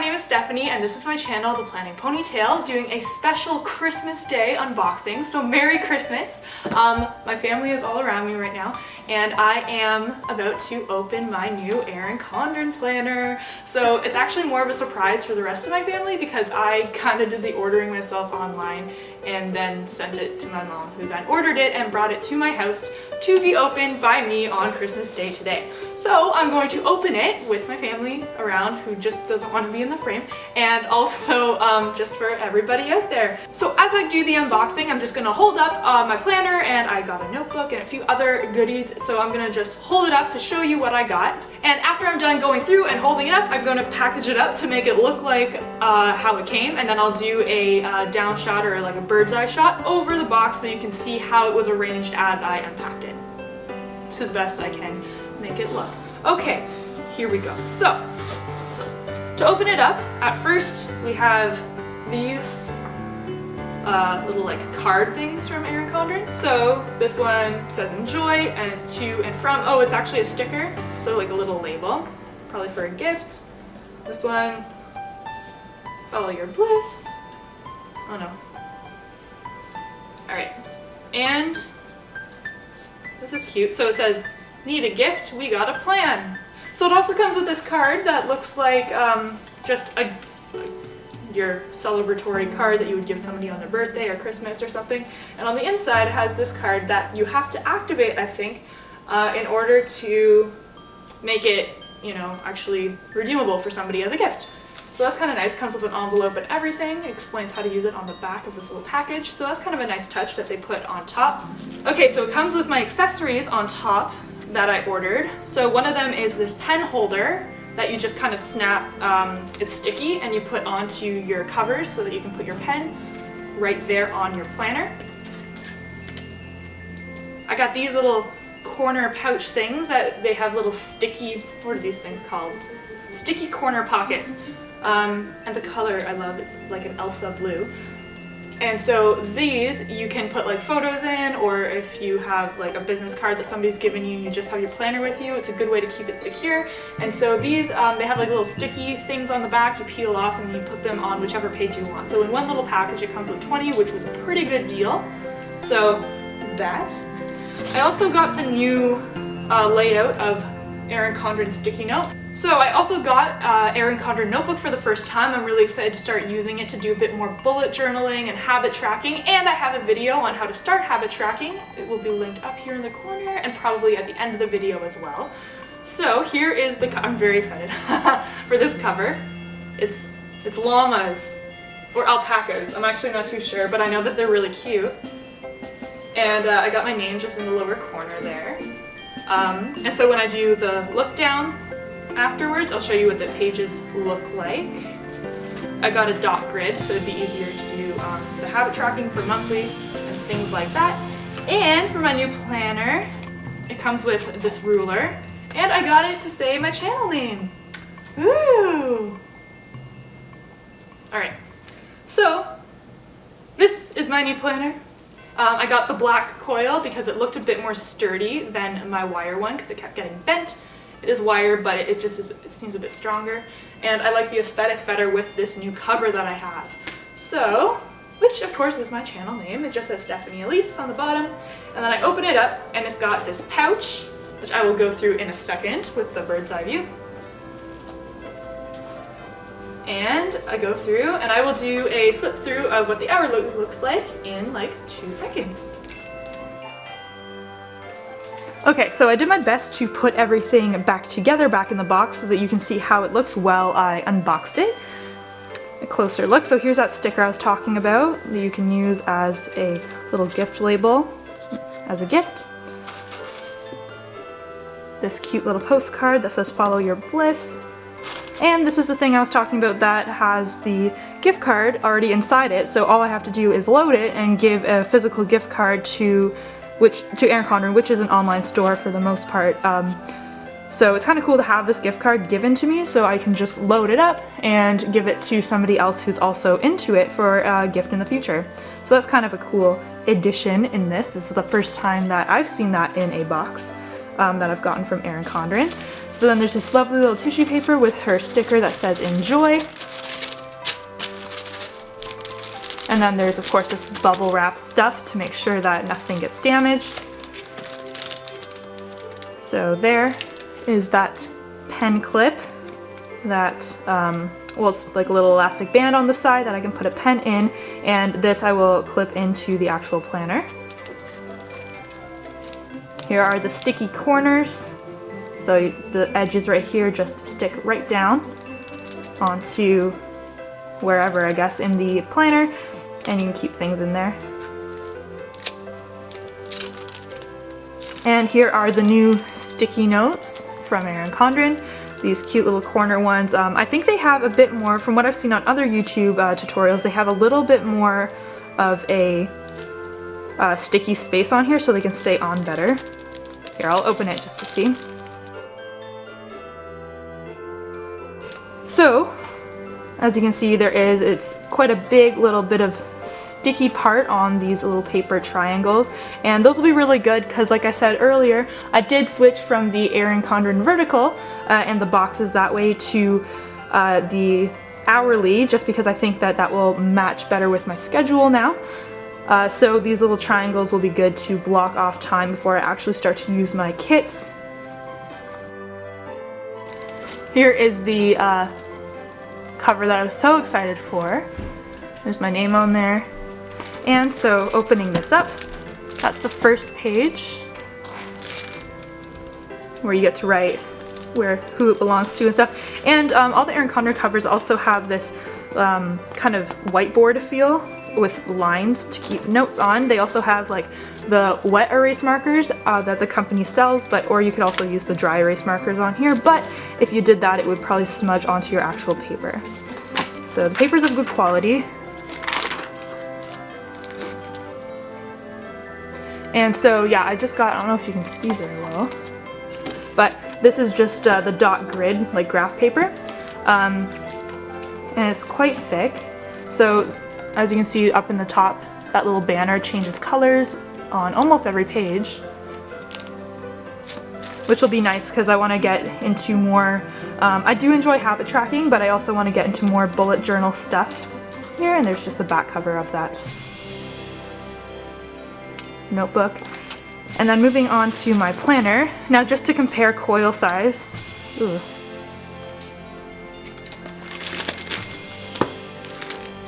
name is Stephanie and this is my channel, The Planning Ponytail, doing a special Christmas Day unboxing, so Merry Christmas! Um, my family is all around me right now and I am about to open my new Erin Condren planner. So it's actually more of a surprise for the rest of my family because I kind of did the ordering myself online and then sent it to my mom who then ordered it and brought it to my house to be opened by me on Christmas Day today. So I'm going to open it with my family around who just doesn't want to be in the frame and also um, just for everybody out there. So as I do the unboxing, I'm just going to hold up uh, my planner and I got a notebook and a few other goodies so I'm gonna just hold it up to show you what I got. And after I'm done going through and holding it up, I'm gonna package it up to make it look like uh, how it came, and then I'll do a uh, down shot or like a bird's eye shot over the box so you can see how it was arranged as I unpacked it. To the best I can make it look. Okay, here we go. So, to open it up, at first we have these uh, little like card things from Erin Condren. So this one says enjoy and it's to and from. Oh, it's actually a sticker, so like a little label, probably for a gift. This one, follow your bliss. Oh no. All right, and this is cute. So it says, need a gift, we got a plan. So it also comes with this card that looks like um, just a your celebratory card that you would give somebody on their birthday or Christmas or something. And on the inside it has this card that you have to activate, I think, uh, in order to make it, you know, actually redeemable for somebody as a gift. So that's kind of nice, comes with an envelope and everything, it explains how to use it on the back of this little package, so that's kind of a nice touch that they put on top. Okay, so it comes with my accessories on top that I ordered. So one of them is this pen holder, that you just kind of snap, um, it's sticky and you put onto your covers so that you can put your pen right there on your planner. I got these little corner pouch things that they have little sticky, what are these things called? Sticky corner pockets. Um, and the color I love is like an Elsa blue. And so these you can put like photos in or if you have like a business card that somebody's given you, you just have your planner with you, it's a good way to keep it secure. And so these, um, they have like little sticky things on the back, you peel off and you put them on whichever page you want. So in one little package it comes with 20, which was a pretty good deal. So that. I also got the new uh, layout of Erin Condren sticky notes. So I also got uh, Erin Condren notebook for the first time. I'm really excited to start using it to do a bit more bullet journaling and habit tracking and I have a video on how to start habit tracking. It will be linked up here in the corner and probably at the end of the video as well. So here is the, I'm very excited for this cover. It's, it's llamas or alpacas. I'm actually not too sure, but I know that they're really cute. And uh, I got my name just in the lower corner there. Um, and so when I do the look down afterwards, I'll show you what the pages look like. I got a dot grid, so it'd be easier to do um, the habit tracking for monthly and things like that. And for my new planner, it comes with this ruler, and I got it to say my channel name. Ooh! Alright, so this is my new planner. Um, I got the black coil because it looked a bit more sturdy than my wire one because it kept getting bent. It is wire, but it, just is, it seems a bit stronger. And I like the aesthetic better with this new cover that I have. So, which of course is my channel name. It just says Stephanie Elise on the bottom. And then I open it up and it's got this pouch, which I will go through in a second with the bird's eye view and I go through and I will do a flip through of what the hour look looks like in like two seconds. Okay, so I did my best to put everything back together back in the box so that you can see how it looks while I unboxed it. A closer look. So here's that sticker I was talking about that you can use as a little gift label as a gift. This cute little postcard that says follow your bliss. And this is the thing I was talking about that has the gift card already inside it, so all I have to do is load it and give a physical gift card to which to Erin Condren, which is an online store for the most part. Um, so it's kind of cool to have this gift card given to me so I can just load it up and give it to somebody else who's also into it for a gift in the future. So that's kind of a cool addition in this. This is the first time that I've seen that in a box um, that I've gotten from Erin Condren. So then there's this lovely little tissue paper with her sticker that says enjoy. And then there's of course this bubble wrap stuff to make sure that nothing gets damaged. So there is that pen clip that, um, well it's like a little elastic band on the side that I can put a pen in and this I will clip into the actual planner. Here are the sticky corners. So the edges right here just stick right down onto wherever I guess in the planner and you can keep things in there. And here are the new sticky notes from Erin Condren. These cute little corner ones. Um, I think they have a bit more, from what I've seen on other YouTube uh, tutorials, they have a little bit more of a uh, sticky space on here so they can stay on better. Here, I'll open it just to see. So, as you can see, there is, it's quite a big little bit of sticky part on these little paper triangles and those will be really good because like I said earlier I did switch from the Erin Condren vertical uh, and the boxes that way to uh, the hourly just because I think that that will match better with my schedule now. Uh, so these little triangles will be good to block off time before I actually start to use my kits. Here is the uh, cover that I was so excited for. There's my name on there. And so opening this up, that's the first page where you get to write where who it belongs to and stuff. And um, all the Erin Condren covers also have this um, kind of whiteboard feel with lines to keep notes on. They also have like the wet erase markers uh, that the company sells, but or you could also use the dry erase markers on here, but if you did that it would probably smudge onto your actual paper. So the paper's of good quality. And so yeah, I just got, I don't know if you can see very well, but this is just uh, the dot grid, like graph paper. Um, and it's quite thick. So as you can see up in the top, that little banner changes colors on almost every page. Which will be nice because I want to get into more, um, I do enjoy habit tracking, but I also want to get into more bullet journal stuff here. And there's just the back cover of that notebook. And then moving on to my planner. Now just to compare coil size. Ooh.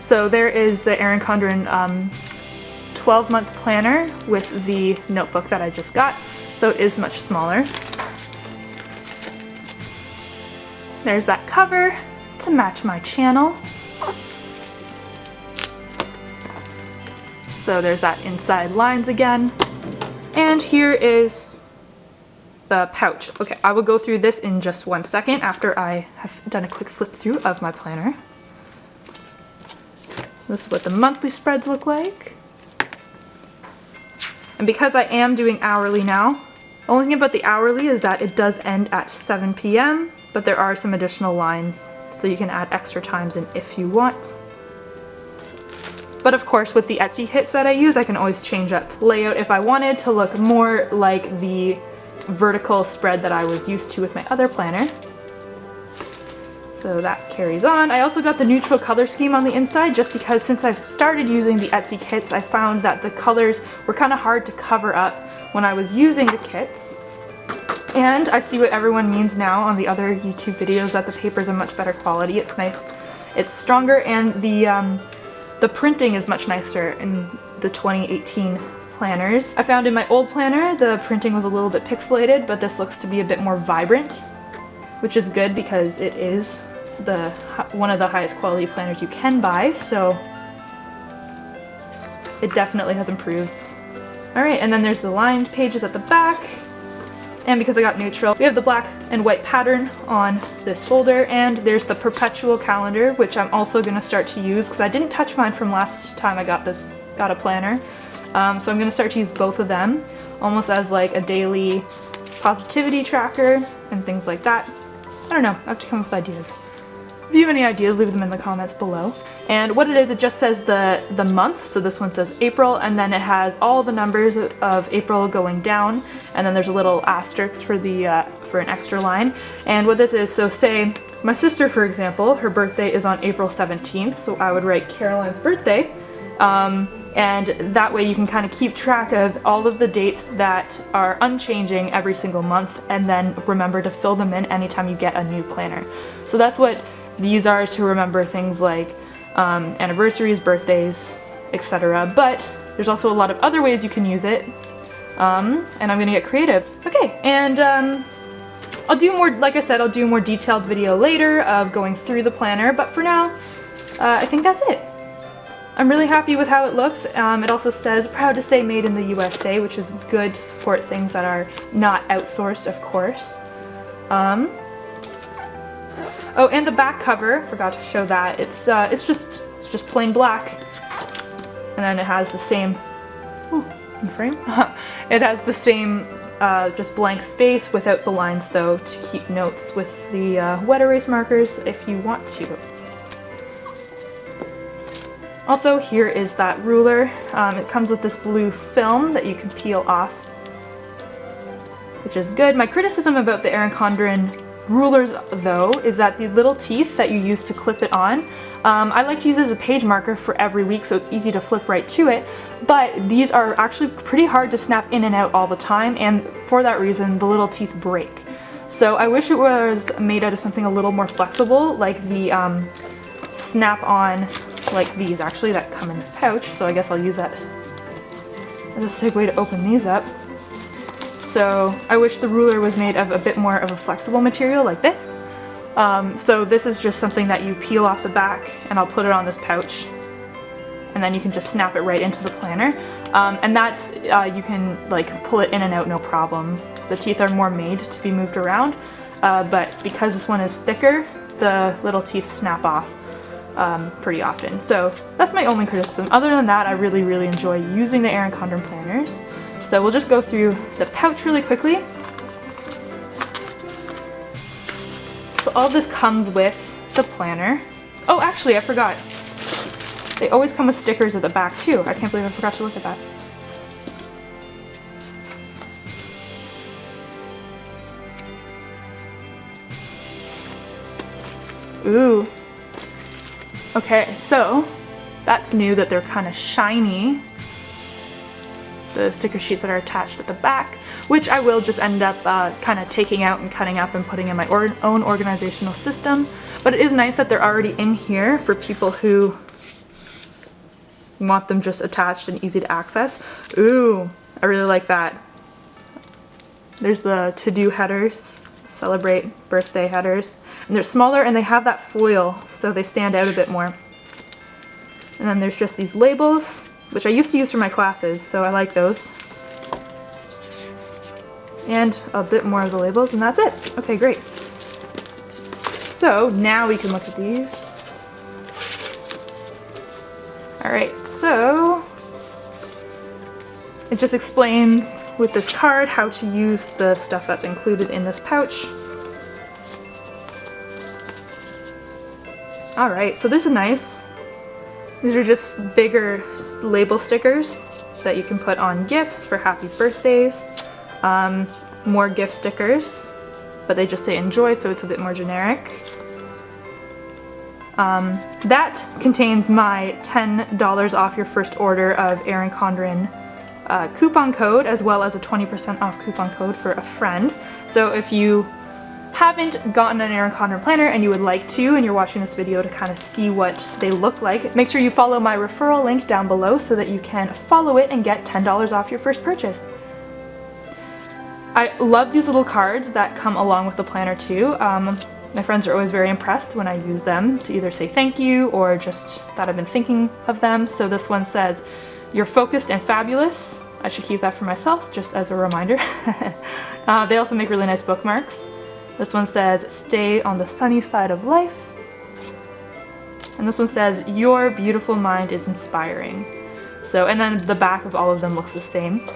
So there is the Erin Condren um, 12 month planner with the notebook that I just got. So it is much smaller. There's that cover to match my channel. So there's that inside lines again. And here is the pouch. Okay, I will go through this in just one second after I have done a quick flip through of my planner. This is what the monthly spreads look like. And because I am doing hourly now, the only thing about the hourly is that it does end at 7 p.m., but there are some additional lines, so you can add extra times in if you want. But of course with the Etsy kits that I use, I can always change up layout if I wanted to look more like the vertical spread that I was used to with my other planner. So that carries on. I also got the neutral color scheme on the inside just because since I've started using the Etsy kits, I found that the colors were kind of hard to cover up when I was using the kits. And I see what everyone means now on the other YouTube videos that the paper is a much better quality. It's nice, it's stronger, and the um, the printing is much nicer in the 2018 planners. I found in my old planner the printing was a little bit pixelated, but this looks to be a bit more vibrant, which is good because it is the one of the highest quality planners you can buy, so it definitely has improved. Alright, and then there's the lined pages at the back. And because I got neutral, we have the black and white pattern on this folder and there's the perpetual calendar, which I'm also gonna start to use because I didn't touch mine from last time I got this, got a planner. Um, so I'm gonna start to use both of them almost as like a daily positivity tracker and things like that. I don't know, I have to come up with ideas. If you have any ideas, leave them in the comments below. And what it is, it just says the, the month, so this one says April, and then it has all the numbers of April going down, and then there's a little asterisk for, the, uh, for an extra line. And what this is, so say my sister, for example, her birthday is on April 17th, so I would write Caroline's birthday, Um, and that way you can kind of keep track of all of the dates that are unchanging every single month and then remember to fill them in anytime you get a new planner. So that's what these are to remember things like um, anniversaries, birthdays, etc. But there's also a lot of other ways you can use it um, and I'm gonna get creative. Okay, and um, I'll do more, like I said, I'll do a more detailed video later of going through the planner, but for now, uh, I think that's it. I'm really happy with how it looks. Um, it also says proud to say made in the USA, which is good to support things that are not outsourced, of course. Um, oh, and the back cover, forgot to show that. It's uh, it's just it's just plain black, and then it has the same. Ooh, in frame. it has the same uh, just blank space without the lines though to keep notes with the uh, wet erase markers if you want to. Also here is that ruler. Um, it comes with this blue film that you can peel off, which is good. My criticism about the Erin Condren rulers though is that the little teeth that you use to clip it on, um, I like to use as a page marker for every week so it's easy to flip right to it, but these are actually pretty hard to snap in and out all the time and for that reason the little teeth break. So I wish it was made out of something a little more flexible like the um, snap-on like these actually that come in this pouch, so I guess I'll use that as a segue to open these up. So I wish the ruler was made of a bit more of a flexible material like this. Um, so this is just something that you peel off the back and I'll put it on this pouch and then you can just snap it right into the planner. Um, and that's, uh, you can like pull it in and out no problem. The teeth are more made to be moved around, uh, but because this one is thicker, the little teeth snap off um, pretty often. So that's my only criticism. Other than that, I really, really enjoy using the Erin Condren planners. So we'll just go through the pouch really quickly. So all this comes with the planner. Oh, actually, I forgot. They always come with stickers at the back too. I can't believe I forgot to look at that. Ooh, Okay, so that's new that they're kind of shiny. The sticker sheets that are attached at the back, which I will just end up uh, kind of taking out and cutting up and putting in my or own organizational system. But it is nice that they're already in here for people who want them just attached and easy to access. Ooh, I really like that. There's the to-do headers celebrate birthday headers. And they're smaller and they have that foil so they stand out a bit more. And then there's just these labels, which I used to use for my classes, so I like those. And a bit more of the labels, and that's it. Okay, great. So now we can look at these. Alright, so it just explains with this card how to use the stuff that's included in this pouch. Alright, so this is nice. These are just bigger label stickers that you can put on gifts for happy birthdays. Um, more gift stickers, but they just say enjoy, so it's a bit more generic. Um, that contains my $10 off your first order of Erin Condren uh, coupon code as well as a 20% off coupon code for a friend. So if you haven't gotten an Erin Condren planner and you would like to and you're watching this video to kind of see what they look like, make sure you follow my referral link down below so that you can follow it and get $10 off your first purchase. I love these little cards that come along with the planner too. Um, my friends are always very impressed when I use them to either say thank you or just that I've been thinking of them. So this one says, you're focused and fabulous. I should keep that for myself, just as a reminder. uh, they also make really nice bookmarks. This one says, stay on the sunny side of life. And this one says, your beautiful mind is inspiring. So, and then the back of all of them looks the same.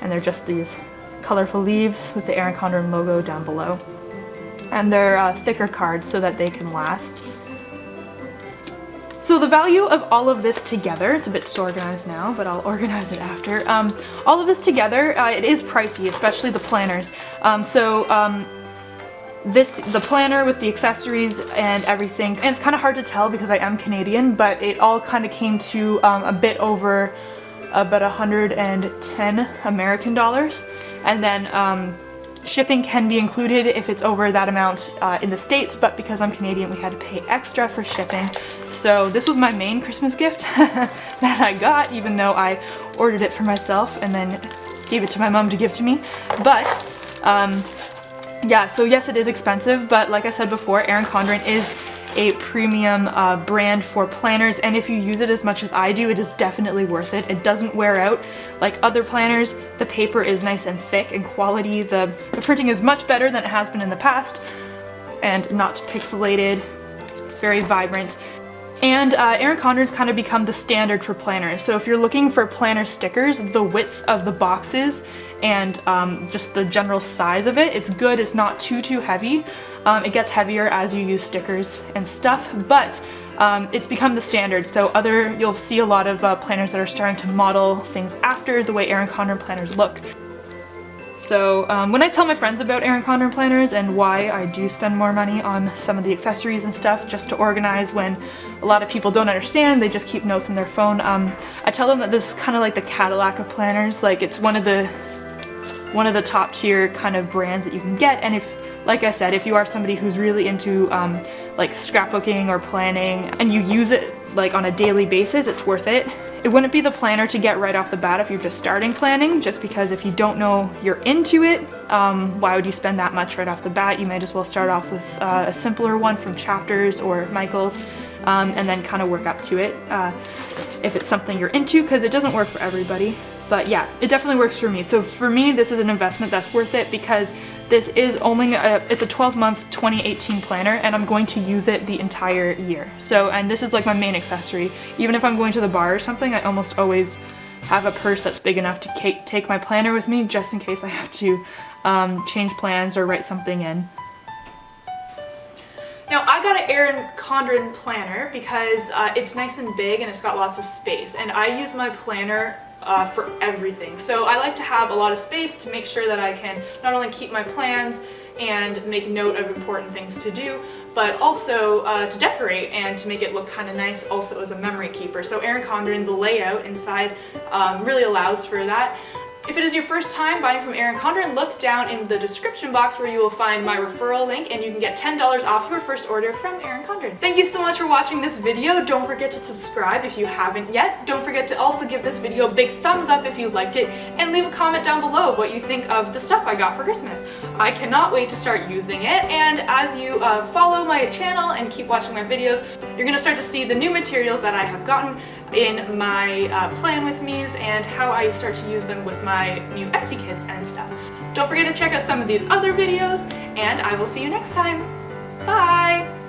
And they're just these colorful leaves with the Erin Condren logo down below. And they're uh, thicker cards so that they can last. So the value of all of this together, it's a bit disorganized now, but I'll organize it after. Um, all of this together, uh, it is pricey, especially the planners. Um, so um, this, the planner with the accessories and everything, and it's kind of hard to tell because I am Canadian, but it all kind of came to um, a bit over about 110 American dollars. And then um, shipping can be included if it's over that amount uh, in the States, but because I'm Canadian, we had to pay extra for shipping. So this was my main Christmas gift that I got, even though I ordered it for myself and then gave it to my mom to give to me. But um, yeah, so yes, it is expensive, but like I said before, Erin Condren is a premium uh, brand for planners and if you use it as much as I do it is definitely worth it. It doesn't wear out like other planners. The paper is nice and thick and quality. The, the printing is much better than it has been in the past and not pixelated, very vibrant. And uh, Erin Condren's kind of become the standard for planners. So if you're looking for planner stickers, the width of the boxes and um, just the general size of it, it's good. It's not too, too heavy. Um, it gets heavier as you use stickers and stuff, but um, it's become the standard. So other, you'll see a lot of uh, planners that are starting to model things after the way Erin Condren planners look. So um, when I tell my friends about Erin Condren planners and why I do spend more money on some of the accessories and stuff just to organize when a lot of people don't understand, they just keep notes in their phone, um, I tell them that this is kind of like the Cadillac of planners, like it's one of the one of the top tier kind of brands that you can get and if like I said, if you are somebody who's really into um, like scrapbooking or planning and you use it like on a daily basis, it's worth it. It wouldn't be the planner to get right off the bat if you're just starting planning, just because if you don't know you're into it, um, why would you spend that much right off the bat? You might as well start off with uh, a simpler one from Chapters or Michaels, um, and then kind of work up to it uh, if it's something you're into, because it doesn't work for everybody. But yeah, it definitely works for me. So for me, this is an investment that's worth it because this is only, a, it's a 12 month 2018 planner and I'm going to use it the entire year. So, and this is like my main accessory. Even if I'm going to the bar or something, I almost always have a purse that's big enough to take my planner with me just in case I have to um, change plans or write something in. Now I got an Erin Condren planner because uh, it's nice and big and it's got lots of space and I use my planner uh, for everything. So I like to have a lot of space to make sure that I can not only keep my plans and make note of important things to do, but also uh, to decorate and to make it look kind of nice also as a memory keeper. So Erin Condren, the layout inside um, really allows for that. If it is your first time buying from Erin Condren, look down in the description box where you will find my referral link and you can get $10 off your first order from Erin Condren. Thank you so much for watching this video. Don't forget to subscribe if you haven't yet. Don't forget to also give this video a big thumbs up if you liked it and leave a comment down below of what you think of the stuff I got for Christmas. I cannot wait to start using it and as you uh, follow my channel and keep watching my videos, you're going to start to see the new materials that I have gotten in my uh, plan with me's and how I start to use them with my new Etsy kits and stuff. Don't forget to check out some of these other videos and I will see you next time. Bye!